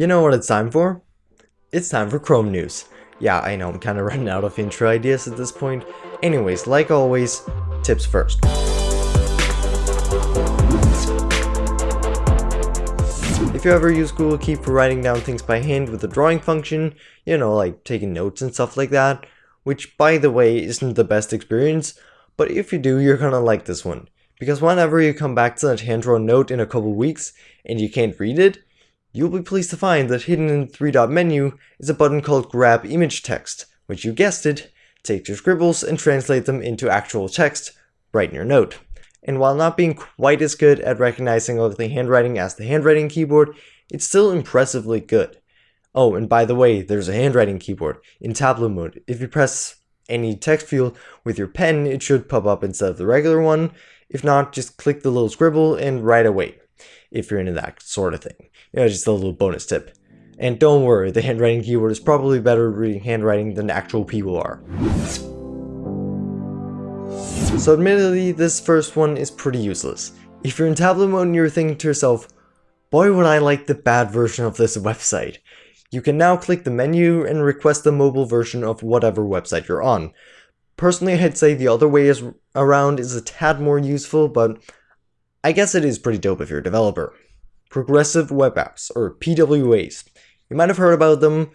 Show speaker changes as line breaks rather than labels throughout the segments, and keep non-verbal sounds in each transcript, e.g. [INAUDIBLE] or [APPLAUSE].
You know what it's time for? It's time for Chrome News. Yeah, I know, I'm kinda [LAUGHS] running out of intro ideas at this point. Anyways, like always, tips first. If you ever use Google Keep for writing down things by hand with the drawing function, you know, like taking notes and stuff like that, which by the way isn't the best experience, but if you do, you're gonna like this one. Because whenever you come back to that hand-drawn note in a couple weeks and you can't read it, you'll be pleased to find that hidden in the three-dot menu is a button called Grab Image Text, which you guessed it, takes your scribbles and translate them into actual text right in your note. And while not being quite as good at recognizing ugly handwriting as the handwriting keyboard, it's still impressively good. Oh, and by the way, there's a handwriting keyboard in tablet mode. If you press any text field with your pen, it should pop up instead of the regular one, if not, just click the little scribble and write away, if you're into that sort of thing. You know, just a little bonus tip. And don't worry, the handwriting keyboard is probably better at reading handwriting than actual people are. So admittedly, this first one is pretty useless. If you're in tablet mode and you're thinking to yourself, boy would I like the bad version of this website, you can now click the menu and request the mobile version of whatever website you're on. Personally, I'd say the other way is around is a tad more useful, but I guess it is pretty dope if you're a developer. Progressive Web Apps, or PWAs. You might have heard about them.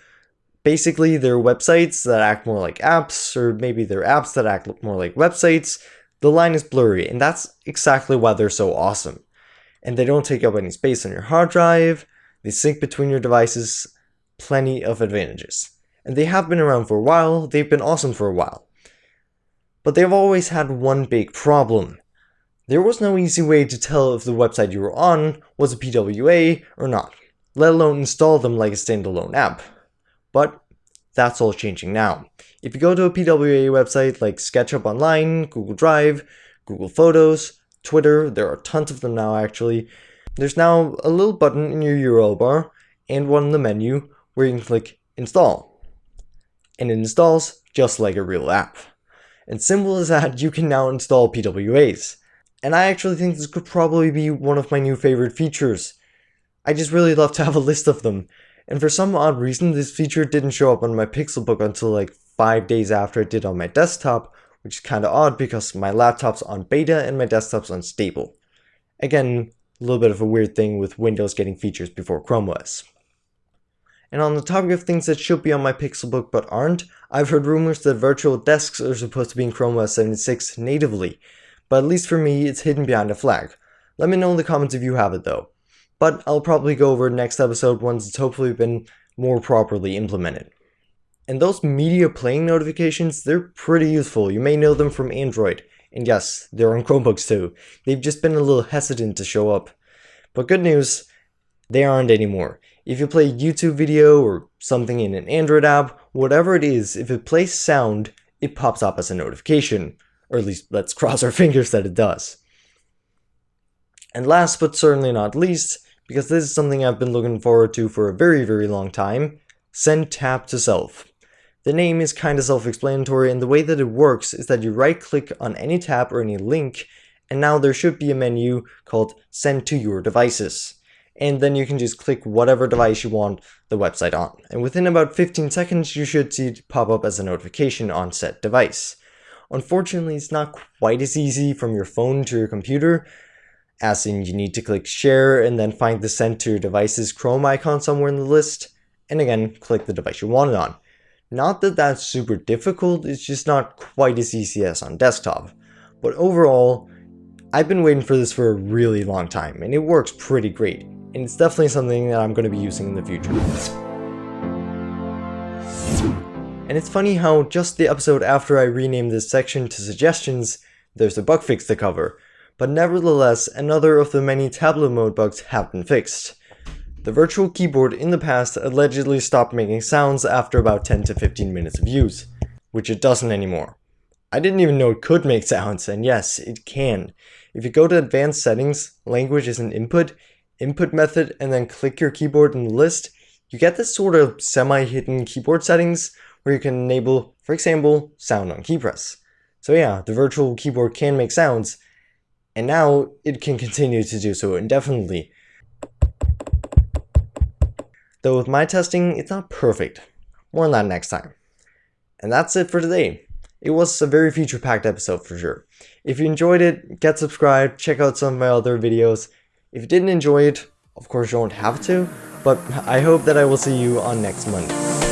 Basically, they're websites that act more like apps, or maybe they're apps that act more like websites. The line is blurry, and that's exactly why they're so awesome. And they don't take up any space on your hard drive, they sync between your devices, plenty of advantages. And they have been around for a while, they've been awesome for a while. But they've always had one big problem. There was no easy way to tell if the website you were on was a PWA or not, let alone install them like a standalone app. But that's all changing now. If you go to a PWA website like SketchUp Online, Google Drive, Google Photos, Twitter, there are tons of them now actually, there's now a little button in your URL bar and one in the menu where you can click install. And it installs just like a real app. And simple as that, you can now install PWAs. And I actually think this could probably be one of my new favorite features. I just really love to have a list of them. And for some odd reason, this feature didn't show up on my Pixelbook until like 5 days after it did on my desktop, which is kinda odd because my laptop's on beta and my desktop's on stable. Again, a little bit of a weird thing with Windows getting features before Chrome OS. And on the topic of things that should be on my Pixelbook but aren't, I've heard rumors that virtual desks are supposed to be in Chrome OS 76 natively, but at least for me, it's hidden behind a flag. Let me know in the comments if you have it though. But I'll probably go over next episode once it's hopefully been more properly implemented. And those media playing notifications, they're pretty useful. You may know them from Android. And yes, they're on Chromebooks too. They've just been a little hesitant to show up. But good news, they aren't anymore. If you play a YouTube video or something in an Android app, whatever it is, if it plays sound, it pops up as a notification. Or at least let's [LAUGHS] cross our fingers that it does. And last but certainly not least, because this is something I've been looking forward to for a very very long time, send tab to self. The name is kinda self-explanatory and the way that it works is that you right click on any tab or any link and now there should be a menu called send to your devices and then you can just click whatever device you want the website on. And within about 15 seconds, you should see it pop up as a notification on said device. Unfortunately, it's not quite as easy from your phone to your computer, as in you need to click share and then find the send to your device's Chrome icon somewhere in the list, and again, click the device you want it on. Not that that's super difficult, it's just not quite as easy as on desktop. But overall, I've been waiting for this for a really long time, and it works pretty great and it's definitely something that I'm going to be using in the future. And it's funny how just the episode after I renamed this section to suggestions, there's a bug fix to cover, but nevertheless another of the many tablet mode bugs have been fixed. The virtual keyboard in the past allegedly stopped making sounds after about 10 to 15 minutes of use, which it doesn't anymore. I didn't even know it could make sounds, and yes, it can. If you go to advanced settings, languages and input, input method and then click your keyboard in the list, you get this sort of semi-hidden keyboard settings where you can enable, for example, sound on key press. So yeah, the virtual keyboard can make sounds, and now it can continue to do so indefinitely. though with my testing, it's not perfect. More on that next time. And that's it for today. It was a very feature-packed episode for sure. If you enjoyed it, get subscribed, check out some of my other videos. If you didn't enjoy it, of course you don't have to, but I hope that I will see you on next Monday.